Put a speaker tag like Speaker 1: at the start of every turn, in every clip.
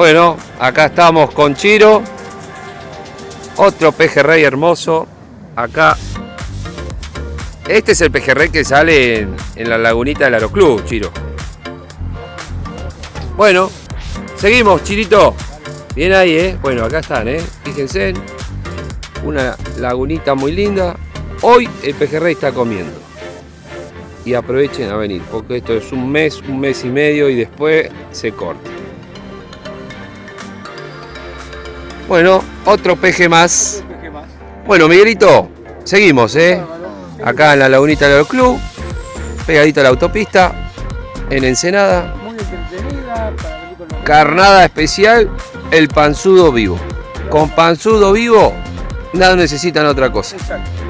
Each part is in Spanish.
Speaker 1: Bueno, acá estamos con Chiro. Otro pejerrey hermoso. Acá. Este es el pejerrey que sale en, la lagunita del Aeroclub, Chiro. Bueno, seguimos, Chirito. Bien ahí, ¿eh? Bueno, acá están, ¿eh? Fíjense. Una lagunita muy linda. Hoy el pejerrey está comiendo. Y aprovechen a venir, porque esto es un mes, un mes y medio y después se corta. Bueno, otro peje más. Bueno, Miguelito, seguimos, ¿eh? Acá en la lagunita del club, pegadito a la autopista, en Ensenada.
Speaker 2: Muy entretenida
Speaker 1: Carnada especial, el panzudo vivo. Con panzudo vivo, nada necesitan otra cosa.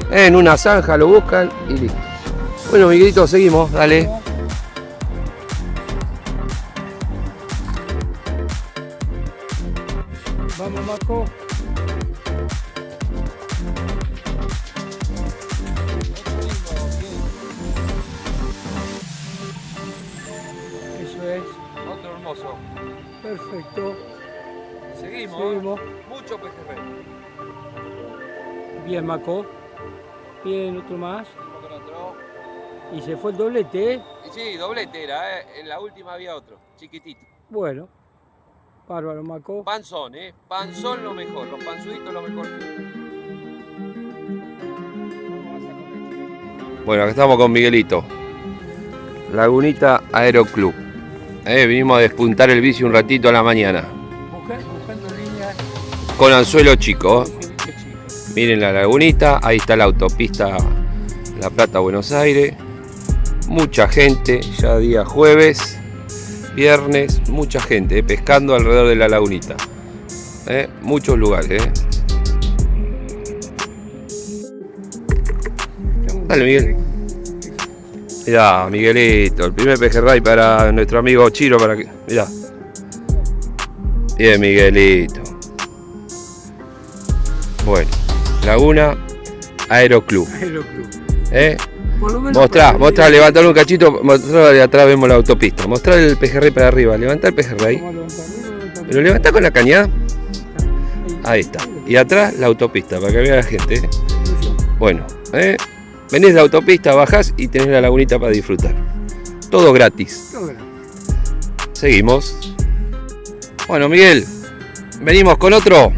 Speaker 1: En una zanja lo buscan y listo. Bueno, Miguelito, seguimos, dale.
Speaker 2: Vamos, Marco. Eso es.
Speaker 1: Otro hermoso.
Speaker 2: Perfecto.
Speaker 1: Seguimos.
Speaker 2: Seguimos.
Speaker 1: Mucho pejerrey.
Speaker 2: Bien, Maco. Bien, otro más. Y se fue el doblete, ¿eh?
Speaker 1: Sí, doblete era, ¿eh? En la última había otro, chiquitito.
Speaker 2: Bueno. Bárbaro, Maco.
Speaker 1: Panzón, ¿eh? Panzón lo mejor, los panzuditos lo mejor. Bueno, acá estamos con Miguelito. Lagunita Aeroclub. Eh, vinimos a despuntar el bici un ratito a la mañana. Con anzuelo chico. Miren la lagunita, ahí está la autopista La Plata Buenos Aires. Mucha gente, ya día jueves, viernes, mucha gente eh, pescando alrededor de la lagunita. Eh, muchos lugares. eh. Dale, Miguel. Mirá, Miguelito, el primer pejerrey para nuestro amigo Chiro. Para que, mirá. Bien, Miguelito. Bueno, Laguna Aeroclub.
Speaker 2: Aeroclub.
Speaker 1: ¿eh?
Speaker 2: Por lo menos
Speaker 1: Mostrá, mostrá, levantalo un cachito, mostrá de atrás vemos la autopista. Mostrá el pejerrey para arriba, levantá el pejerrey. ¿Lo levantá con la cañada?
Speaker 2: Ahí.
Speaker 1: Está. Y atrás la autopista, para que vea la gente. ¿eh? Bueno, ¿eh? venís de la autopista, bajás y tenés la lagunita para disfrutar. Todo gratis. Seguimos. Bueno, Miguel, venimos con otro.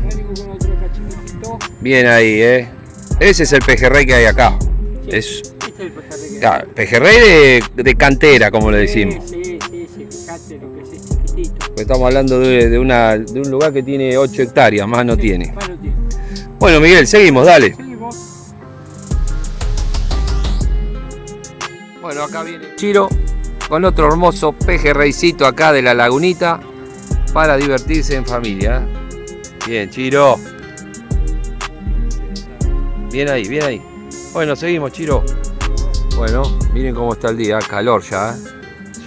Speaker 1: Bien ahí, ¿eh? Ese es el pejerrey que hay acá. Es ah, pejerrey de, de cantera, como le decimos.
Speaker 2: Sí, sí, sí, fíjate lo que es este chiquitito.
Speaker 1: Porque Estamos hablando de, de una, de un lugar que tiene 8 hectáreas, más no tiene.
Speaker 2: Más no tiene.
Speaker 1: Bueno, Miguel, seguimos, dale.
Speaker 2: Seguimos.
Speaker 1: Bueno, acá viene Chiro con otro hermoso pejerreycito acá de la lagunita para divertirse en familia. Bien, Chiro. Bien ahí, bien ahí. Bueno, seguimos, Chiro. Bueno, miren cómo está el día, calor ya. ¿eh?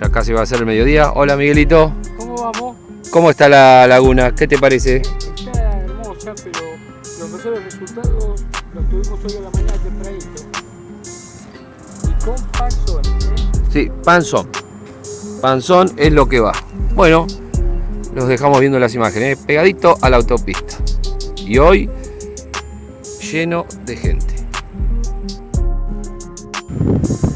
Speaker 1: Ya casi va a ser el mediodía. Hola, Miguelito.
Speaker 2: ¿Cómo vamos?
Speaker 1: ¿Cómo está la laguna? ¿Qué te parece?
Speaker 2: Está hermosa, pero los mejores resultados los tuvimos hoy a la mañana tempranito. Y con panzón, ¿eh?
Speaker 1: Sí, panzón. Panzón es lo que va. Bueno, los dejamos viendo las imágenes. ¿eh? Pegadito a la autopista. Y hoy lleno de gente. Bueno,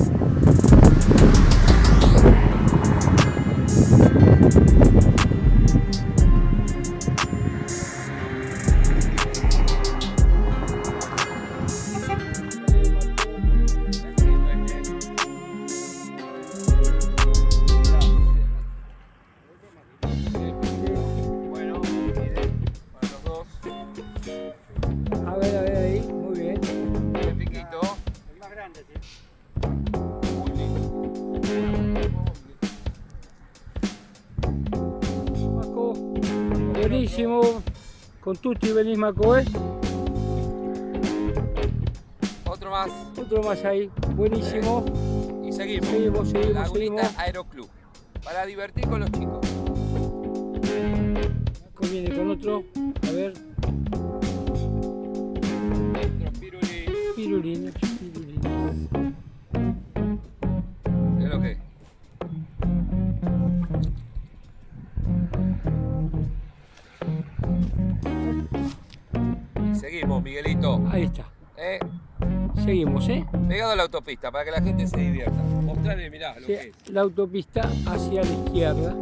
Speaker 2: buenísimo. Con tutti venís, Maco, ¿eh?
Speaker 1: Otro más.
Speaker 2: Otro más ahí, buenísimo.
Speaker 1: Y seguimos.
Speaker 2: Seguimos, seguimos,
Speaker 1: Lagunita
Speaker 2: seguimos.
Speaker 1: Aeroclub. Para divertir con los chicos.
Speaker 2: Viene con otro, a ver,
Speaker 1: Otro pirulí.
Speaker 2: pirulina, pirulina.
Speaker 1: Miguelito.
Speaker 2: Ahí está.
Speaker 1: ¿Eh?
Speaker 2: Seguimos, ¿eh?
Speaker 1: Pegado a la autopista para que la gente se divierta. Mostrarle, mirá, lo
Speaker 2: Sí,
Speaker 1: que es.
Speaker 2: La autopista hacia la izquierda.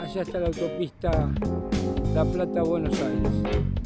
Speaker 2: Allá está la autopista La Plata-Buenos Aires.